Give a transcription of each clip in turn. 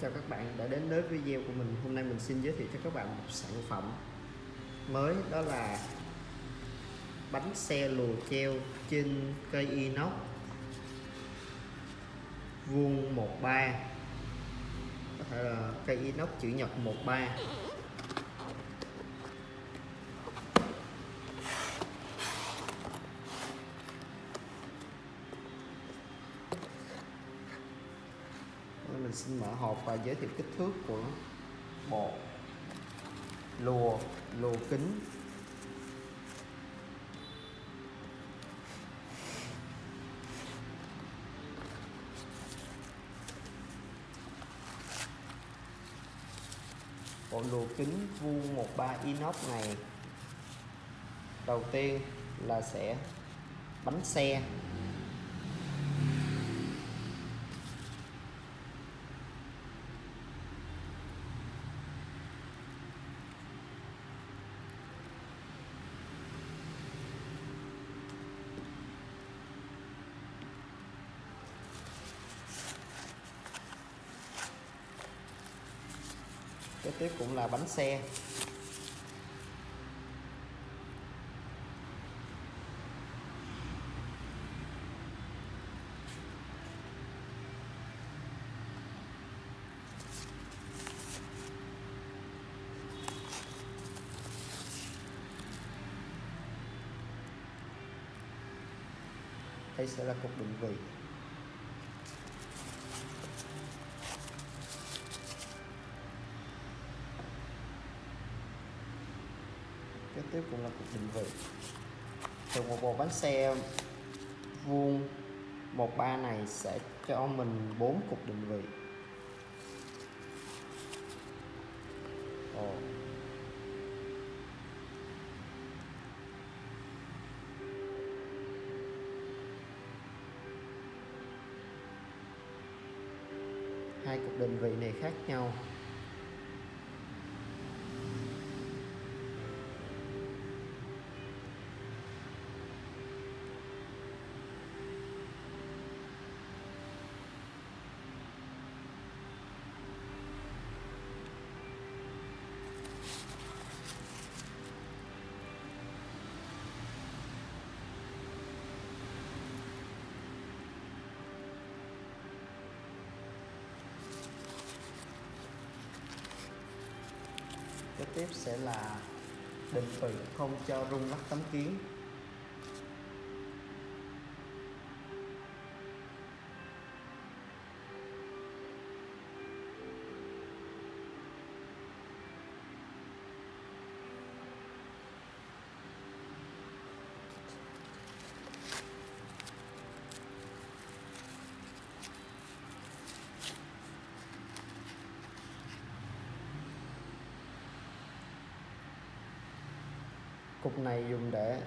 Chào các bạn đã đến với video của mình. Hôm nay mình xin giới thiệu cho các bạn một sản phẩm mới, đó là bánh xe lùa treo trên cây inox vuông 13 có thể là cây inox chữ nhật 13 mình xin mở hộp và giới thiệu kích thước của bộ lùa lùa kính. Bộ lùa kính vuông 13 inox này, đầu tiên là sẽ bánh xe. Kế tiếp cũng là bánh xe. Đây sẽ là cục định vị. Kế tiếp cũng là cục định vị. Từ một bộ bánh xe vuông 13 này sẽ cho mình 4 cục định vị. Ồ. hai cục định vị này khác nhau. Kế tiếp sẽ là định vị không cho rung lắc tấm kiến. Cục này dùng để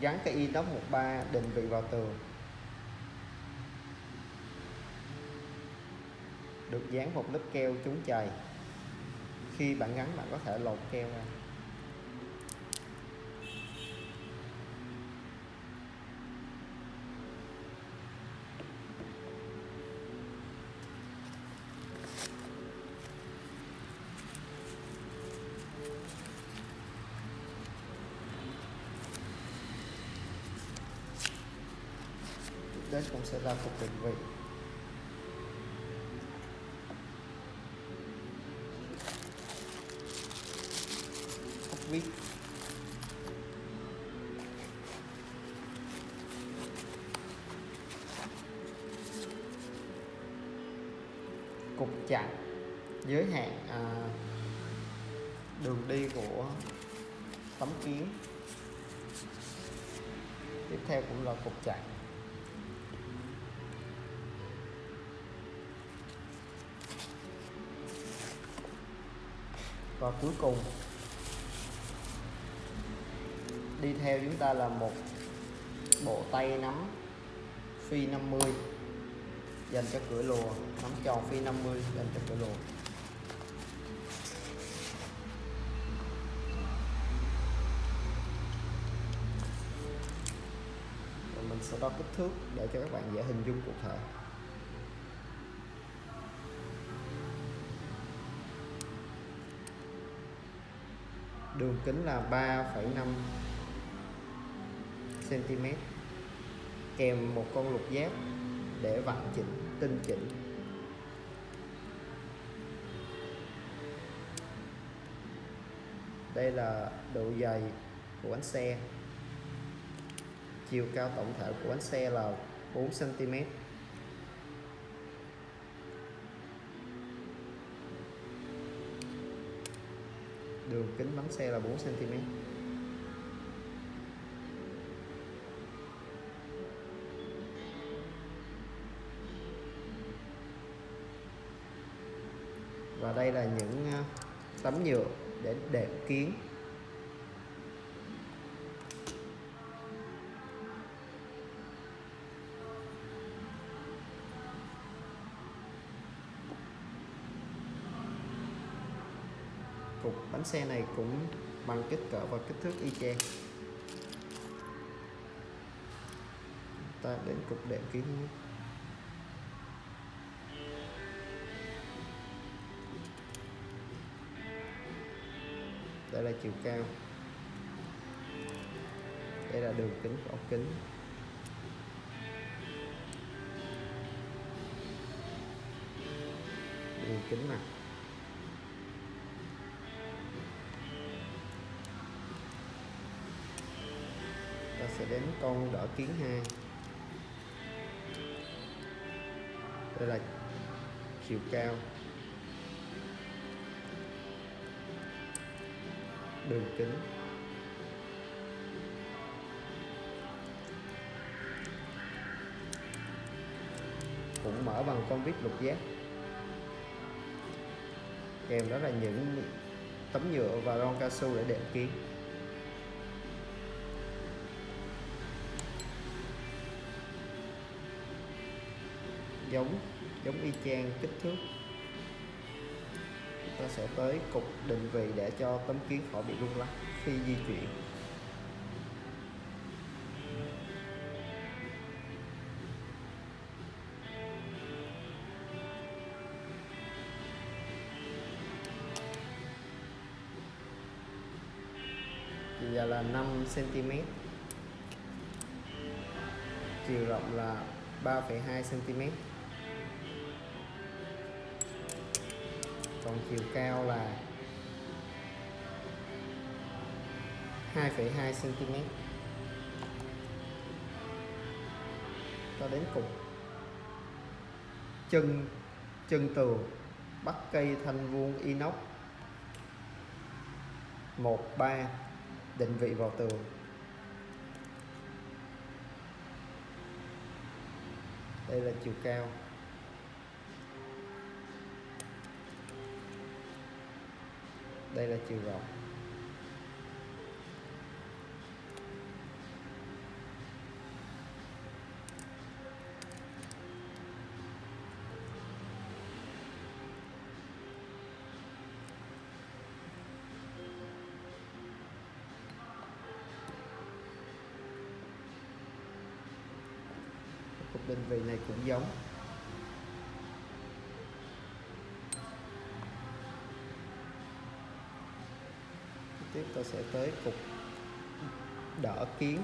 gắn cái inox 13 định vị vào tường. Được dán một lớp keo chống chày. Khi bạn gắn, bạn có thể lột keo ra. Đến cũng sẽ là cục định vị ốc vít. Cục chặn giới hạn à, đường đi của tấm kiến. Tiếp theo cũng là cục chặn và cuối cùng, đi theo chúng ta là một bộ tay nắm phi 50 dành cho cửa lùa, nắm tròn phi 50 dành cho cửa lùa. Rồi mình sẽ đo kích thước để cho các bạn dễ hình dung cụ thể. Đường kính là 3,5 cm kèm một con lục giác để vặn chỉnh tinh chỉnh. Đây là độ dày của bánh xe. Chiều cao tổng thể của bánh xe là 4 cm đường kính bánh xe là 4 cm và đây là những à, tấm nhựa để đệm kiến. Cục bánh xe này cũng bằng kích cỡ và kích thước y chang. Ta đến cục đệm kiến nhé. đây là chiều cao. Đây là đường kính của ống kính. Đường kính mặt. Đến con đỡ kiến hai. đây là chiều cao. Đường kính. Cũng mở bằng con vít lục giác. Kèm đó là những tấm nhựa và ron cao su để đệm kiến giống giống y chang kích thước. Chúng ta sẽ tới cục định vị để cho tấm kiến khỏi bị rung lắc khi di chuyển. Chiều dài là 5 cm chiều rộng là 3,2 cm còn chiều cao là 2,2 cm cho đến cùng. Chân chân tường bắt cây thanh vuông inox. 13 định vị vào tường. Đây là chiều cao. Đây là chiều rộng. Cục định vị này cũng giống tiếp ta sẽ tới cục đỡ kiến.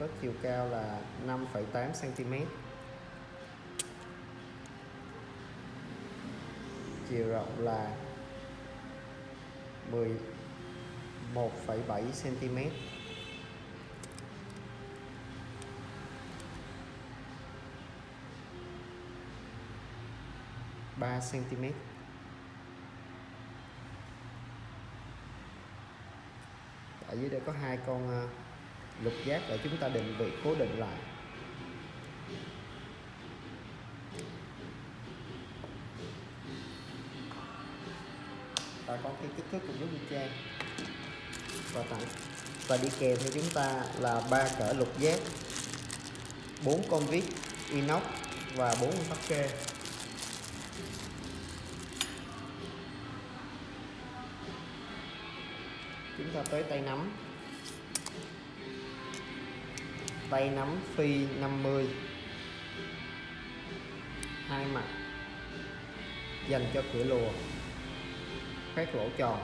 Có chiều cao là 5,8 cm chiều rộng là 11,7 cm ba cm dưới đây có hai con ờ, lục giác để chúng ta định vị, cố định lại. Ta có cái kích thước cũng giống như trang. Và tặng và đi kèm theo chúng ta là ba cỡ lục giác, bốn con vít, inox và bốn con tắc kê cho tới tay nắm. Tay nắm phi 50 hai mặt. Dành cho cửa lùa. Các lỗ tròn.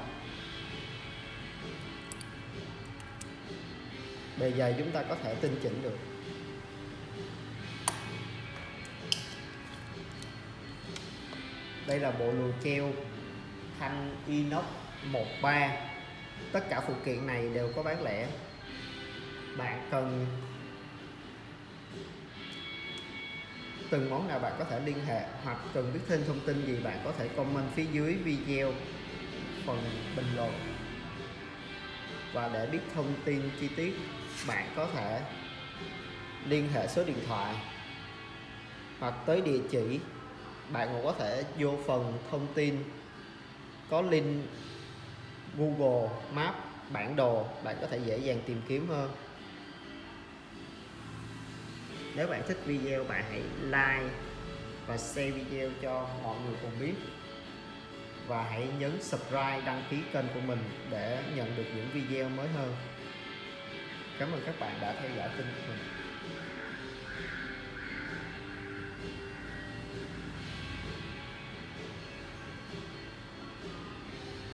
Bề dày chúng ta có thể tinh chỉnh được. Đây là bộ lùa treo thanh inox 13 tất cả phụ kiện này đều có bán lẻ. Bạn cần từng món nào bạn có thể liên hệ hoặc cần biết thêm thông tin gì bạn có thể comment phía dưới video phần bình luận. Và để biết thông tin chi tiết, bạn có thể liên hệ số điện thoại hoặc tới địa chỉ. Bạn cũng có thể vô phần thông tin có link Google Maps bản đồ, bạn có thể dễ dàng tìm kiếm hơn. Nếu bạn thích video, bạn hãy like và share video cho mọi người cùng biết. Và hãy nhấn subscribe, đăng ký kênh của mình để nhận được những video mới hơn. Cảm ơn các bạn đã theo dõi kênh của mình.